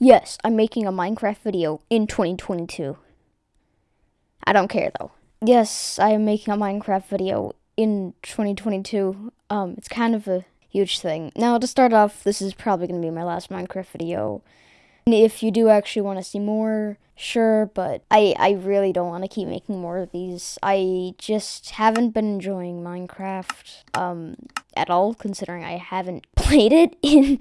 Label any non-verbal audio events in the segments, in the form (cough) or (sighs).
Yes, I'm making a Minecraft video in 2022. I don't care though. Yes, I am making a Minecraft video in 2022. Um, it's kind of a huge thing. Now, to start off, this is probably going to be my last Minecraft video. If you do actually want to see more, sure, but I, I really don't want to keep making more of these. I just haven't been enjoying Minecraft um, at all, considering I haven't (laughs) played it in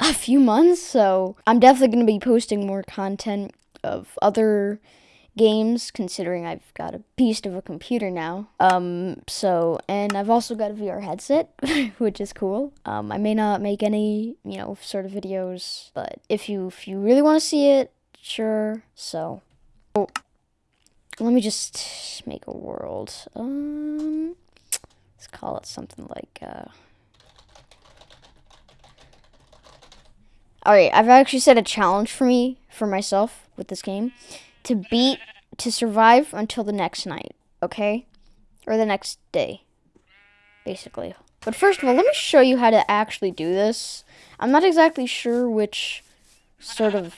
a few months, so I'm definitely going to be posting more content of other games considering I've got a beast of a computer now. Um so and I've also got a VR headset, (laughs) which is cool. Um I may not make any, you know, sort of videos, but if you if you really want to see it, sure. So oh, let me just make a world. Um let's call it something like uh Alright, I've actually set a challenge for me, for myself, with this game, to beat, to survive until the next night, okay? Or the next day, basically. But first of all, let me show you how to actually do this. I'm not exactly sure which sort of,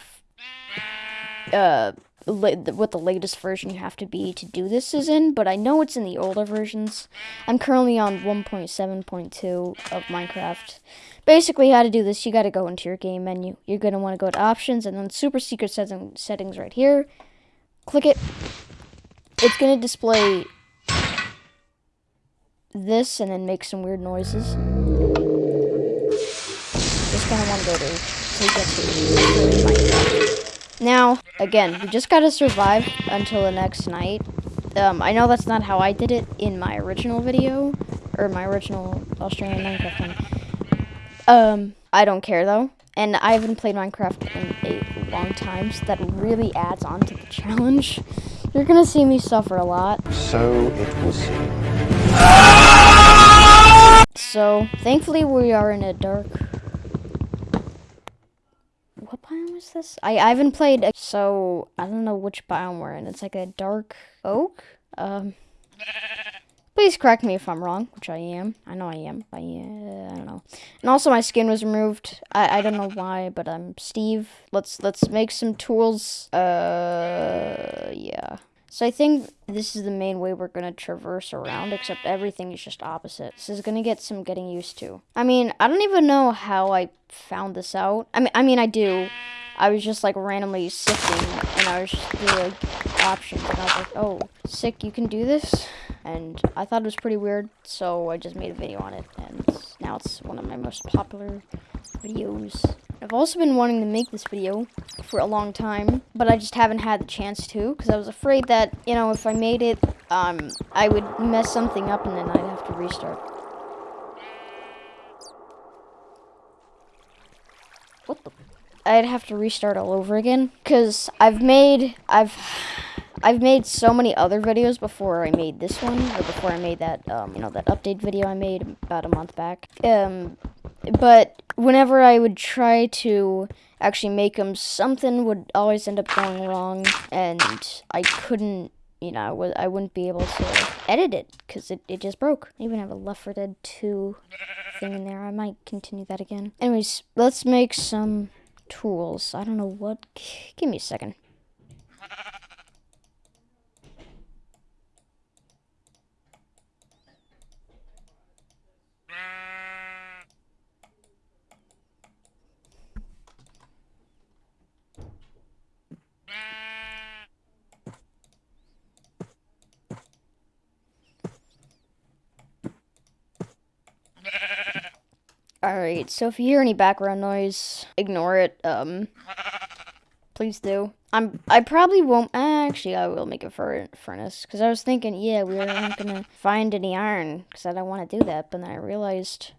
uh, what the latest version you have to be to do this is in, but I know it's in the older versions. I'm currently on 1.7.2 of Minecraft. Basically, how to do this, you got to go into your game menu. You're going to want to go to options and then super secret setting, settings right here. Click it. It's going to display this and then make some weird noises. Just want to go to take to Now, again, we just got to survive until the next night. Um, I know that's not how I did it in my original video, or my original Australian Minecraft one. Um, I don't care though. And I haven't played Minecraft in a long time, so that really adds on to the challenge. You're gonna see me suffer a lot. So it will seem. So, thankfully we are in a dark... What biome is this? I, I haven't played, so I don't know which biome we're in. It's like a dark oak? Um... Please correct me if I'm wrong, which I am. I know I am. I, I don't know. And also my skin was removed. I, I don't know why, but I'm Steve. Let's let's make some tools. Uh, yeah. So I think this is the main way we're going to traverse around, except everything is just opposite. This is going to get some getting used to. I mean, I don't even know how I found this out. I mean, I mean, I do. I was just like randomly sifting, and I was just doing like options, and I was like, oh, sick, you can do this? and I thought it was pretty weird, so I just made a video on it, and now it's one of my most popular videos. I've also been wanting to make this video for a long time, but I just haven't had the chance to, because I was afraid that, you know, if I made it, um, I would mess something up and then I'd have to restart. What the? I'd have to restart all over again, because I've made, I've... I've made so many other videos before I made this one, or before I made that, um, you know, that update video I made about a month back. Um, but whenever I would try to actually make them, something would always end up going wrong, and I couldn't, you know, I wouldn't be able to edit it, because it, it just broke. I even have a Left 4 Dead 2 thing in there. I might continue that again. Anyways, let's make some tools. I don't know what. Give me a second. Alright, so if you hear any background noise, ignore it. Um, please do. I'm. I probably won't. Actually, I will make a furnace because I was thinking, yeah, we aren't gonna find any iron because I don't want to do that. But then I realized,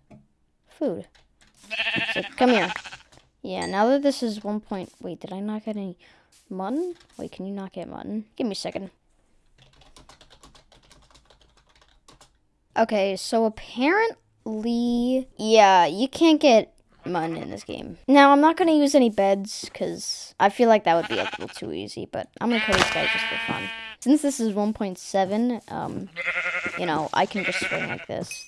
food. So come here. Yeah. Now that this is one point. Wait, did I not get any mutton? Wait, can you not get mutton? Give me a second. Okay, so apparently Lee. Yeah, you can't get mutton in this game. Now, I'm not going to use any beds because I feel like that would be a little too easy, but I'm going to kill these guys just for fun. Since this is 1.7, um, you know, I can just swing like this.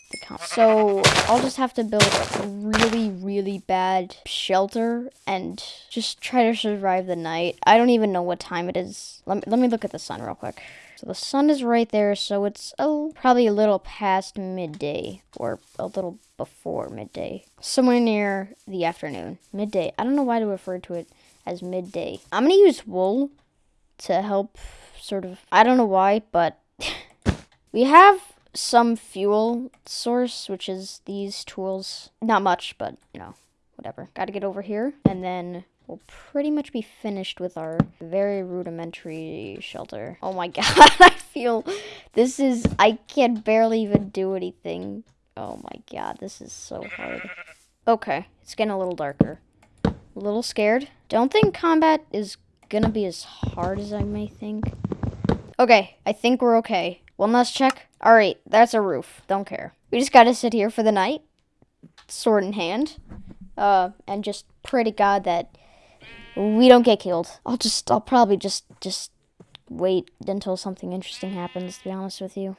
So I'll just have to build a really, really bad shelter and just try to survive the night. I don't even know what time it is. Let me, let me look at the sun real quick. The sun is right there, so it's a, probably a little past midday or a little before midday. Somewhere near the afternoon. Midday. I don't know why to refer to it as midday. I'm going to use wool to help sort of, I don't know why, but (laughs) we have some fuel source, which is these tools. Not much, but, you know, whatever. Got to get over here, and then we'll pretty much be finished with our very rudimentary shelter. Oh my (laughs) god, I feel this is, I can barely even do anything. Oh my god, this is so hard. Okay, it's getting a little darker. A little scared. Don't think combat is gonna be as hard as I may think. Okay, I think we're okay. One last check. Alright, that's a roof. Don't care. We just gotta sit here for the night. Sword in hand. Uh, and just pray to God that we don't get killed. I'll just, I'll probably just, just wait until something interesting happens, to be honest with you.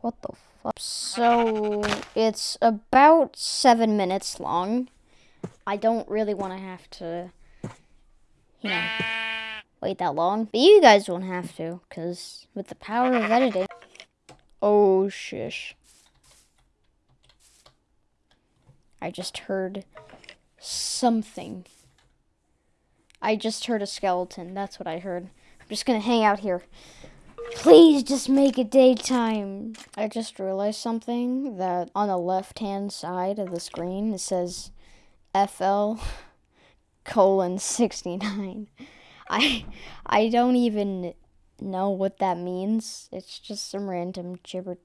What the fuck? So, it's about seven minutes long. I don't really want to have to, you know, wait that long. But you guys won't have to, because with the power of editing... Oh, shish. I just heard something. I just heard a skeleton. That's what I heard. I'm just gonna hang out here. Please just make it daytime. I just realized something that on the left hand side of the screen it says FL colon 69. (laughs) I I don't even know what that means. It's just some random gibber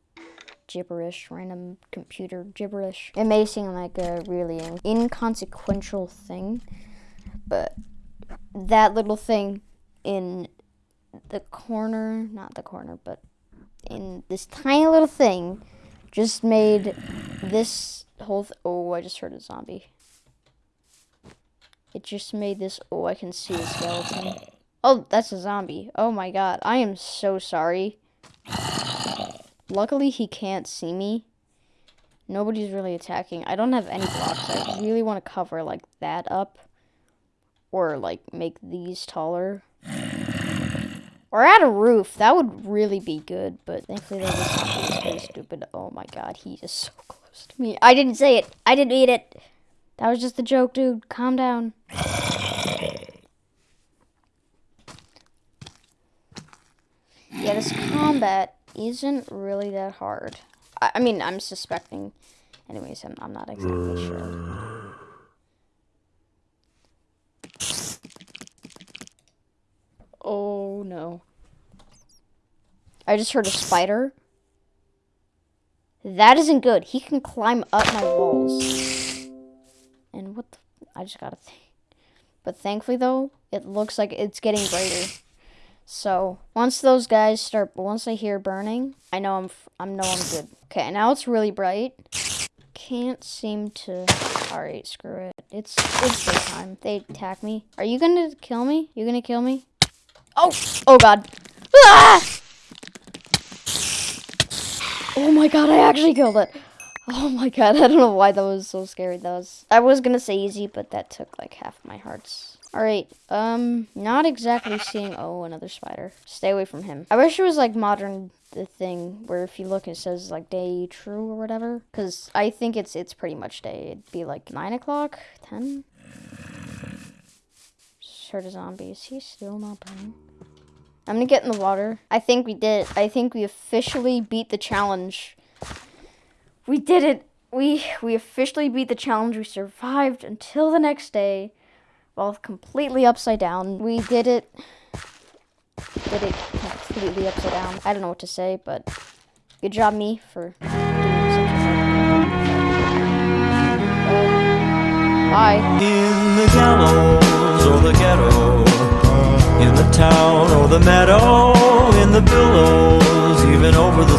gibberish, random computer gibberish. It may seem like a really inconsequential thing, but that little thing in the corner, not the corner, but in this tiny little thing just made this whole oh, I just heard a zombie. It just made this. Oh, I can see a skeleton. Oh, that's a zombie. Oh my god. I am so sorry. Luckily, he can't see me. Nobody's really attacking. I don't have any blocks. I (sighs) really want to cover, like, that up. Or, like, make these taller. Or add a roof. That would really be good. But thankfully, that was really stupid. Oh my god, he is so (laughs) close to me. I didn't say it. I didn't eat it. That was just a joke, dude. Calm down. (sighs) Yeah, this combat isn't really that hard. I, I mean, I'm suspecting. Anyways, I'm, I'm not exactly sure. Oh, no. I just heard a spider. That isn't good. He can climb up my walls. And what the, I just gotta think. But thankfully though, it looks like it's getting brighter. So once those guys start, once I hear burning, I know I'm, I know I'm good. Okay, now it's really bright. Can't seem to. All right, screw it. It's it's time. They attack me. Are you gonna kill me? You gonna kill me? Oh, oh God. Ah! Oh my God! I actually killed it. Oh my god, (laughs) I don't know why that was so scary. That was I was gonna say easy, but that took like half my hearts. Alright, um, not exactly seeing oh another spider. Stay away from him. I wish it was like modern the thing where if you look it says like day true or whatever. Cause I think it's it's pretty much day. It'd be like nine o'clock, ten. Heard a zombie. Is he still not burning? I'm gonna get in the water. I think we did. I think we officially beat the challenge we did it. We we officially beat the challenge. We survived until the next day, while completely upside down. We did it. Did it completely upside down. I don't know what to say, but good job, me, for doing such Bye. In the gallows or the ghetto, in the town or the meadow, in the billows, even over the